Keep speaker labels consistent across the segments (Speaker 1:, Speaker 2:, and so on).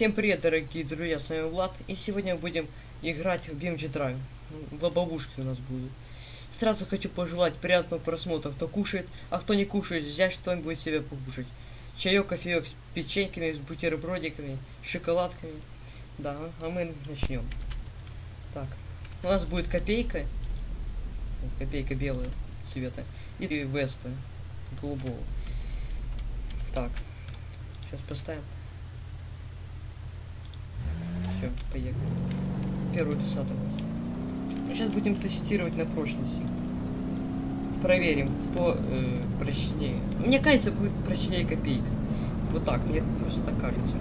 Speaker 1: Всем привет, дорогие друзья, с вами Влад, и сегодня мы будем играть в BMG Drive. Лобовушки у нас будут. Сразу хочу пожелать приятного просмотра, кто кушает, а кто не кушает, взять что-нибудь себе покушать. Чаек, кофеек с печеньками, с бутербродиками, шоколадками. Да, а мы начнем. Так, у нас будет копейка, копейка белая цвета, и веста голубого. Так, сейчас поставим. Все, поехали. Первую десятку. Ну, сейчас будем тестировать на прочность. Проверим, кто э, прочнее. Мне кажется, будет прочнее копейка. Вот так, мне просто так кажется.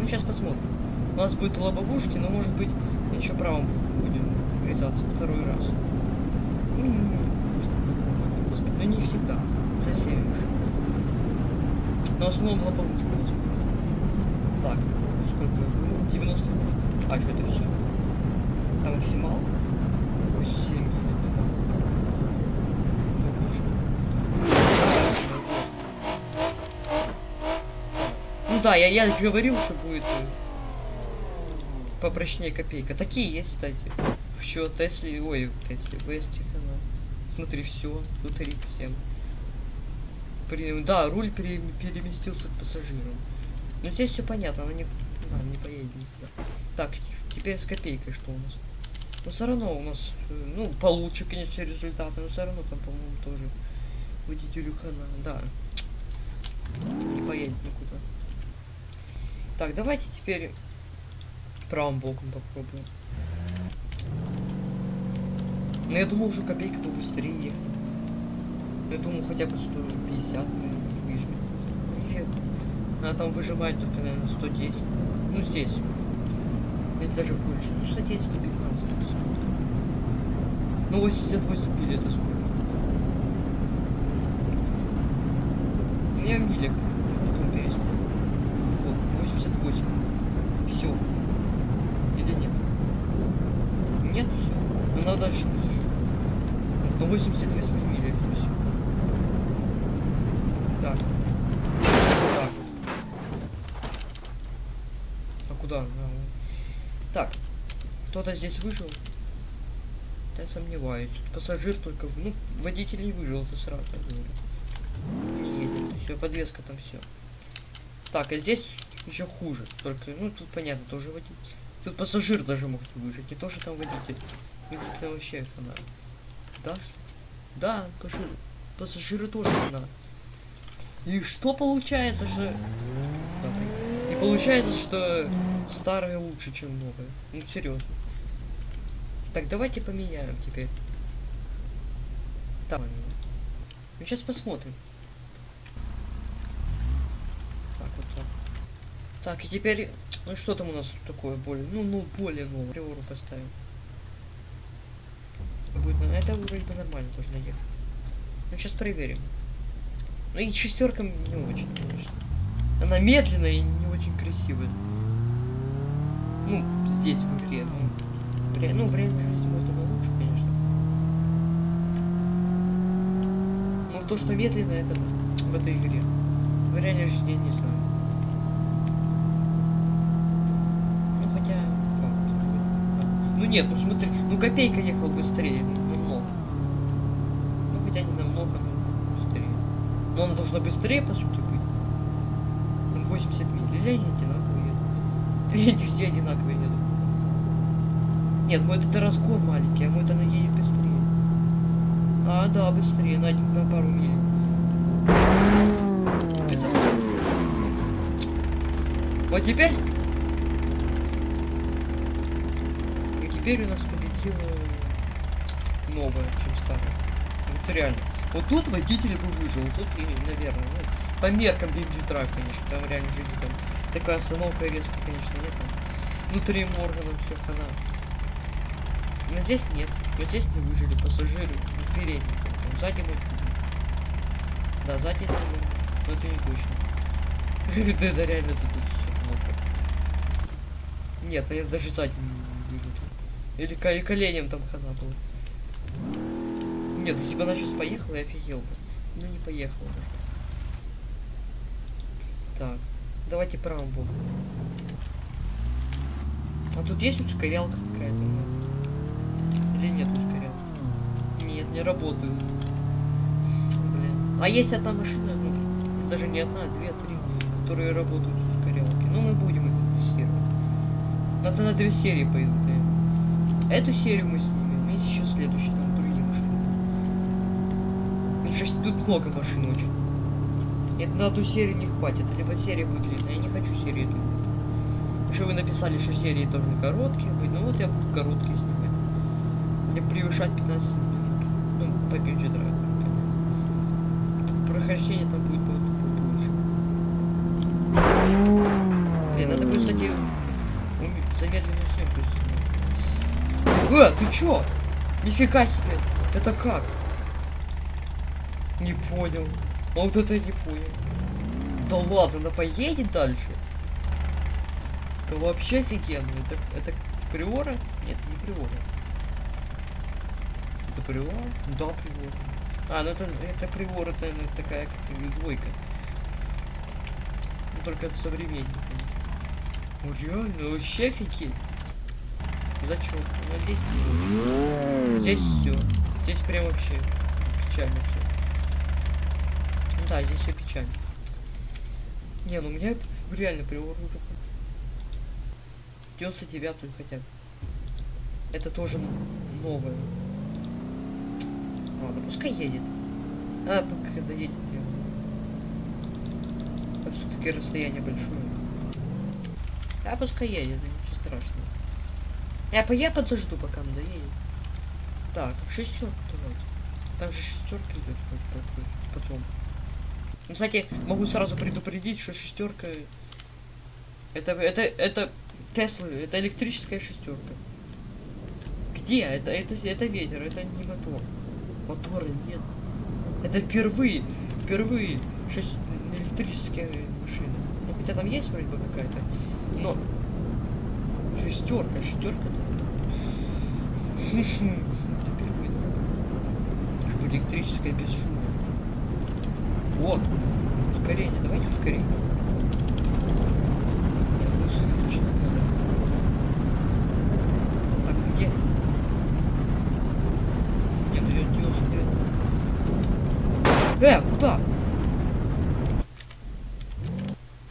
Speaker 1: Ну, сейчас посмотрим. У нас будет лобовушки, но может быть еще правым будем врезаться второй раз. Ну, можно. Но не всегда. Со всеми машинами. Но в основном лобовушка у нас. Так, сколько? Ну, 90. А, что это все? Там максималка? 87 или это мало? Ну да, я, я говорил, что будет э, попрочнее копейка. Такие есть, кстати. Все, Тесли, ой, Тесли, Вестик, она. Смотри, все, тут рик всем. При, да, руль пере, переместился к пассажирам. Ну здесь все понятно, она не, да, не поедет никуда. Так, теперь с копейкой что у нас? Но все равно у нас, э, ну, получше, конечно, результаты, но все равно там, по-моему, тоже водителю хана, да. Не поедет никуда. Так, давайте теперь правым боком попробуем. Но я думал, что копейка побыстрее ехать. Я думал, хотя бы 150, наверное, выжмет. Нифига. Она там выжимает только, наверное, 110. Ну, здесь. Или даже больше. Ну, 110, 115. Ну, 88 миль это сколько? Ну, я в милях. Потом перестану. Вот, 88. Все. Или нет? Нет, все. Ну, надо дальше на 88 милях и все. Так. Так. А куда? А, Так. Кто-то здесь выжил? Я сомневаюсь. Пассажир только... Ну, водитель не выжил, это сразу говорю. Не едет. Все, подвеска там все. Так, а здесь еще хуже. Только, ну, тут понятно, тоже водитель. Тут пассажир даже мог не выжить. Не то, что там водитель. Водитель вообще хана. Да? Да, пассажир. Пассажиры тоже хана. И что получается, что... И получается, что старое лучше, чем новое. Ну, серьезно. Так, давайте поменяем теперь. Так, ну сейчас посмотрим. Так, вот так. Так, и теперь, ну что там у нас такое более, ну, ну, более новое. Приору поставим. Будет, ну, это вроде бы нормально должно ехать. Ну, сейчас проверим. Ну и шестерка не очень, конечно. Она медленная и не очень красивая. Ну, здесь в игре, ну, ре... ну в реальной жизни можно лучше, конечно. Но то, что медленно, это в этой игре. В реальной жизни не знаю. Ну хотя. Ну нет, ну смотри, ну копейка ехал быстрее, ну. Ну хотя не намного, но быстрее. Но она должна быстрее, по сути, быть. Там 80 миль. Или они одинаковые едут? Или они все одинаковые едут? Нет, мой это разгон маленький, а мой это она едет быстрее. А, да, быстрее, на, один- на пару миль. Вот теперь... И теперь у нас победила новая, чем старая. Вот реально. Вот тут водитель бы выжил, тут, и, наверное, ну, по меркам BMG Drive, конечно, там реально жизнь там такая остановка резко, конечно, нет, там внутренним органом все хана. Но здесь нет, вот здесь не выжили пассажиры, передние, там, сзади мы... Да, сзади это, но это не точно. Это реально тут плохо. Нет, наверное, даже сзади не выжили. Или ко- и коленям там хана было. Нет, если бы она сейчас поехала, я офигел бы. Ну не поехала даже. Так, давайте правым боком. А тут есть ускорялка какая-то? Или нет ускорялки? Нет, не работают. Блин. А есть одна машина, ну, даже не одна, а две, три, которые работают ускорялки. Ну, мы будем их инвестировать. Надо на две серии пойдут, наверное. Эту серию мы снимем, и еще следующую, там другие машины. Ну, шесть, тут много машин очень. Это на одну серию не хватит, либо серия будет длинная. Я не хочу длинную. Потому что вы написали, что серии должны короткие быть. Ну вот я буду короткие снимать. Превышать 15 минут. Ну, по бюджету. Прохождение там будет по- побольше. Блин, надо будет, кстати, замедленную съемку снять. Э, ты чё? Нифига себе! Это как? Не понял. А вот это я не понял. Да ладно, она поедет дальше? Это вообще офигенно. Это, это приора? Нет, не приора. Это приора? Да, приора. А, ну это, это приора, это ну, такая как двойка. Ну только это современник. Ну реально, вообще офигеть. Зачем? Ну здесь не. Здесь все. Здесь прям вообще печально все. Ну да, здесь все печально. Не, ну у меня реально приор ну, такой. 99 хотя бы. Это тоже новое. Ладно, пускай едет. А, пока доедет я. Там все-таки расстояние большое. А пускай едет, ничего страшного. Я, по- я подожду, пока он доедет. Так, шестерку давайте. Там же шестерка идет по- по- по- потом. Ну, кстати, могу сразу предупредить, что шестерка это это это Тесла, это электрическая шестерка. Где? Это это это ветер, это не мотор. Мотора нет. Это впервые, впервые шесть электрические машины. Ну хотя там есть вроде бы какая-то, но шестерка, шестерка. Это впервые. Чтобы электрическая без шума. Вот. Ускорение. Давайте ускорение. Нет, ну, лучше не надо. Так, где? Нет, ну я 99. Э, куда?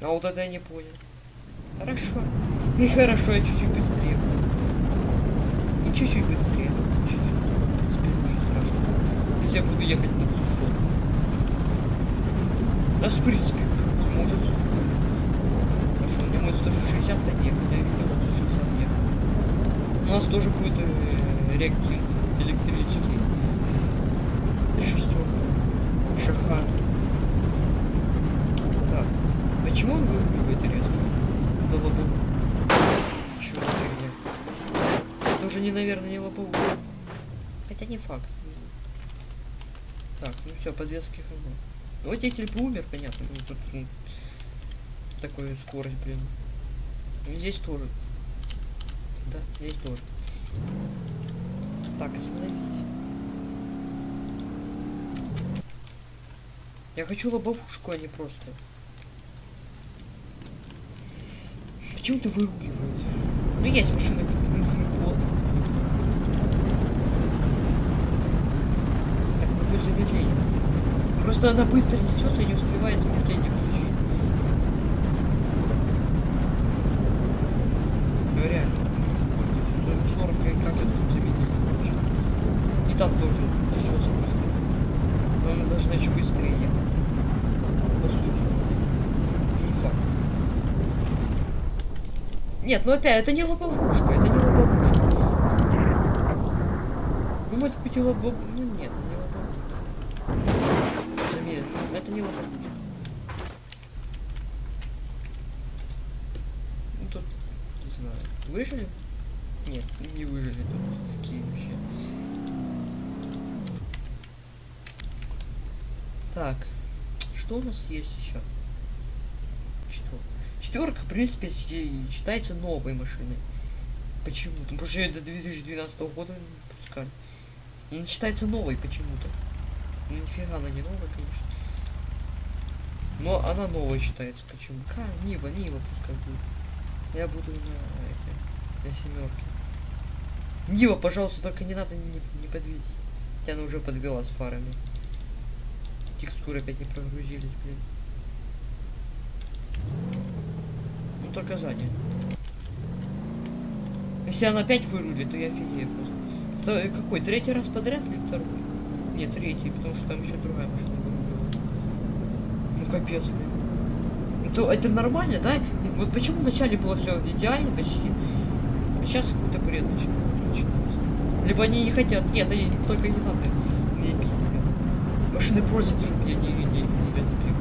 Speaker 1: А вот это я не понял. Хорошо. И хорошо, я чуть-чуть быстрее. И чуть-чуть быстрее. Чуть-чуть. Ничего страшного. Если я буду ехать на ту сторону. Да, в принципе, может. Хорошо, мне мой 160 то ехать, я видел 160 ехать. У нас тоже будет э, реактив электрический. Шестерка. Шаха. Так. Почему он выруливает резко? Да лобовую. Чё за фигня? Это уже не, наверное, не лобовую. Хотя не факт. Так, ну все, подвески хана. Ну, водитель бы умер, понятно. Ну, тут ну, такую скорость, блин. И здесь тоже. Да, здесь тоже. Так, остановись. Я хочу лобовушку, а не просто. Почему ты выруливаешь? Ну есть машина как ну, вот. Так, ну будет замедление. Просто она быстро несется и не успевает замедление включить. Ну реально. 40 и как это замедление включить? И там тоже несется быстро. Но она должна еще быстрее ехать. По сути. Не факт. Нет, ну опять, это не лобовушка, это не лобовушка. Ну, может быть, и лобов... Ну, нет, не лобовушка. Ну, Это не лобовушка. Ну, тут, не знаю, выжили? Нет, не выжили тут. Какие вообще. Так, что у нас есть еще? Четверка, в принципе, счи- считается новой машиной. Почему? Потому что ее до 2012 года не пускали. Она считается новой почему-то. Ну, нифига она не новая, конечно. Но она новая считается почему. Ка, Нива, Нива пускай будет. Я буду на этой. На семерке. Нива, пожалуйста, только не надо не, не подведить. Хотя она уже подвела с фарами. Текстуры опять не прогрузились, блин. Ну только сзади. Если она опять вырулит, то я офигею просто. Какой? Третий раз подряд или второй? Нет, третий, потому что там еще другая машина вырулила. Ну капец, блин. Ну, то это нормально, да? Вот почему вначале было все идеально почти, а сейчас какой-то бред начи- начинается. Либо они не хотят, нет, они только не надо не бить. Машины просят, чтобы я не, не, не разбил.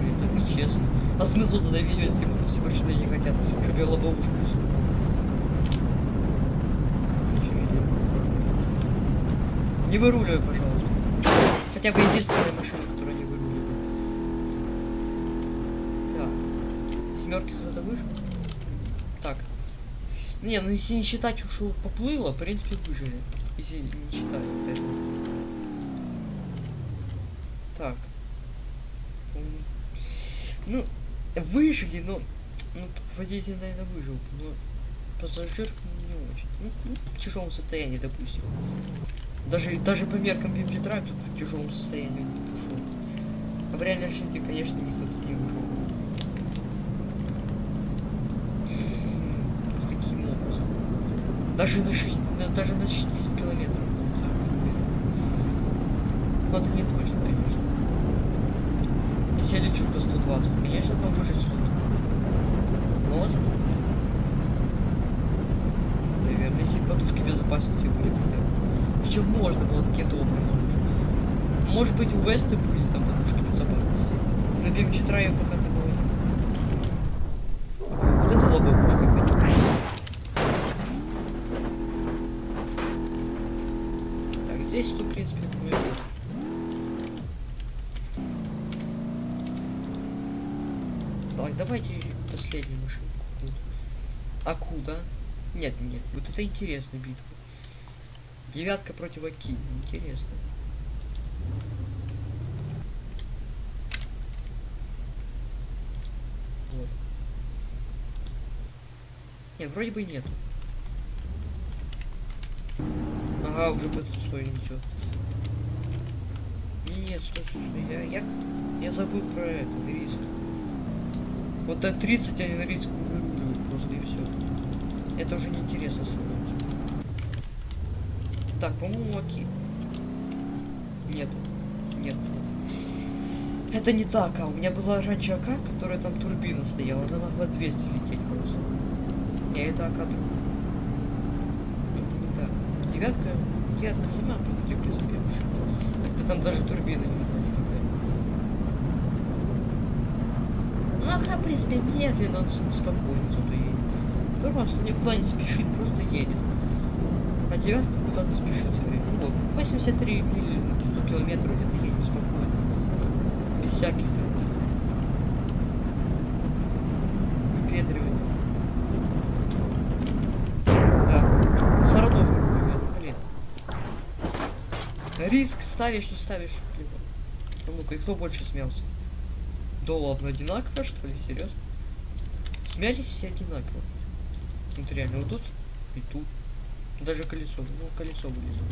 Speaker 1: Блин, так нечестно. А смысл тогда видео если машины не хотят, чтобы я лобовушку не выруливай, пожалуйста. Хотя бы единственная машина, которая не выруливает. Так. Семерки кто-то выжил? Так. Не, ну если не считать, что поплыло, в принципе, выжили. Если не считать, опять. Так. Ну, выжили, но... Ну, водитель, наверное, выжил, но пассажир не очень. Ну, ну, в тяжелом состоянии, допустим. Даже, даже по меркам BMG Drive тут в тяжелом состоянии пошел. А в реальной жизни, конечно, никто тут не. М, Каким образом? Даже на 6, на- даже на 60 километров. Ну это не точно, конечно. Если я лечу по 120, конечно, там выжить. Ну вот. Наверное, если подушки безопасности были хотя. Причем можно было каким-то образом. Может быть у Веста были там подушки безопасности. На BM4 я пока не Вот это лобовушка опять. Так, здесь, ну, в принципе, ну, давайте последнюю машинку. А куда? Нет, нет, вот это интересная битва. Девятка против Аки. Интересно. Вот. Не, вроде бы нету. Ага, уже по эту свою несет. Нет, стой, стой, стой. Я, я, я забыл про это, на риск. Вот до 30 они на риск выруливают просто и все. Это уже неинтересно становится. Так, по-моему, Аки. Нету. Нет. Это не так, а у меня была раньше АК, которая там турбина стояла, она могла 200 лететь просто. Не, это АК. Это не так. Девятка, девятка сама машина. Это там даже турбина не АК, в принципе, медленно, спокойно зато едет. Просто никуда не спешит, просто едет. А девятка куда-то спешит все время. Вот, 83 мили, 100 километров где-то едет спокойно. Без всяких там выпедриваний. Да. Саратов. Риск ставишь, не ставишь. А ну-ка, и кто больше смелся? Да ладно, одинаково, что ли? Серьезно? Смялись все одинаково. Вот реально, вот тут и тут. Даже колесо, ну колесо вылезло.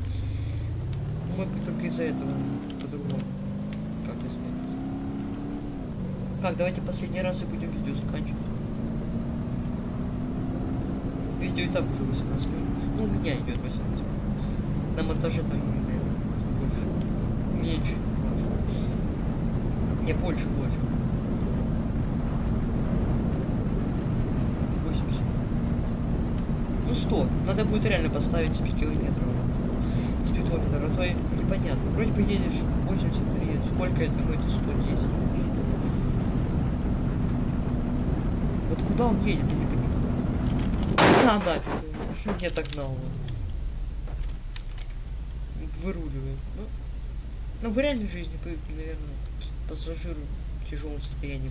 Speaker 1: Мы только из-за этого по-другому. Как и смеялись. Так, давайте последний раз и будем видео заканчивать. Видео и так уже 18 минут. Ну, у меня идет 18 минут. На монтаже там, наверное, больше. Меньше. Не, больше, больше. 80. Ну 100. Надо будет реально поставить спидкилометров. Спидометр, а то непонятно. Вроде бы едешь 83, сколько это? Ну это 110. 100. Вот куда он едет, я не понимаю. А, нафиг. Я так гнал его. Выруливает. Ну, ну в реальной жизни, наверное, пассажиру в тяжелом состоянии.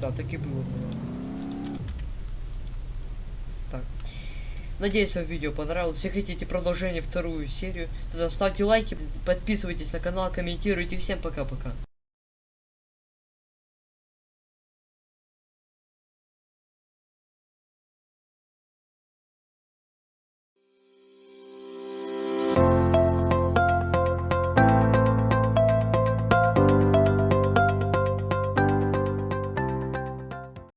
Speaker 1: Да, так и было, наверное. Так. Надеюсь, вам видео понравилось. Если хотите продолжение вторую серию, тогда ставьте лайки, подписывайтесь на канал, комментируйте. Всем пока-пока.